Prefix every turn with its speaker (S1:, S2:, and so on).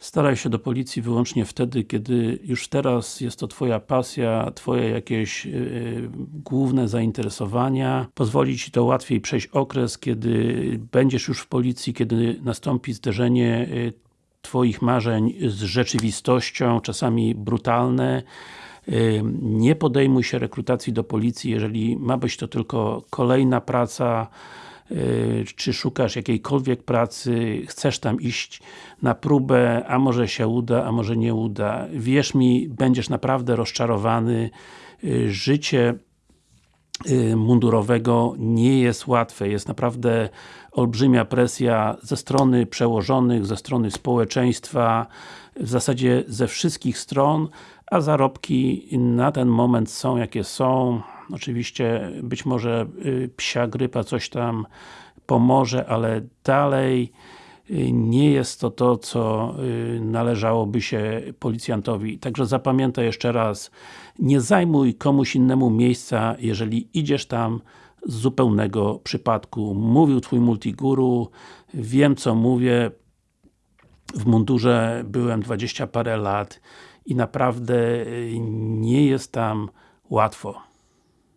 S1: Staraj się do policji wyłącznie wtedy, kiedy już teraz jest to Twoja pasja, Twoje jakieś yy, główne zainteresowania. Pozwoli Ci to łatwiej przejść okres, kiedy będziesz już w policji, kiedy nastąpi zderzenie yy, Twoich marzeń z rzeczywistością, czasami brutalne. Yy, nie podejmuj się rekrutacji do policji, jeżeli ma być to tylko kolejna praca, Y, czy szukasz jakiejkolwiek pracy, chcesz tam iść na próbę, a może się uda, a może nie uda. Wierz mi, będziesz naprawdę rozczarowany. Y, życie y, mundurowego nie jest łatwe, jest naprawdę olbrzymia presja ze strony przełożonych, ze strony społeczeństwa, w zasadzie ze wszystkich stron, a zarobki na ten moment są jakie są. Oczywiście być może y, psia grypa coś tam pomoże, ale dalej y, nie jest to to, co y, należałoby się policjantowi. Także zapamiętaj jeszcze raz, nie zajmuj komuś innemu miejsca, jeżeli idziesz tam z zupełnego przypadku. Mówił Twój multiguru, wiem co mówię, w mundurze byłem dwadzieścia parę lat i naprawdę nie jest tam łatwo.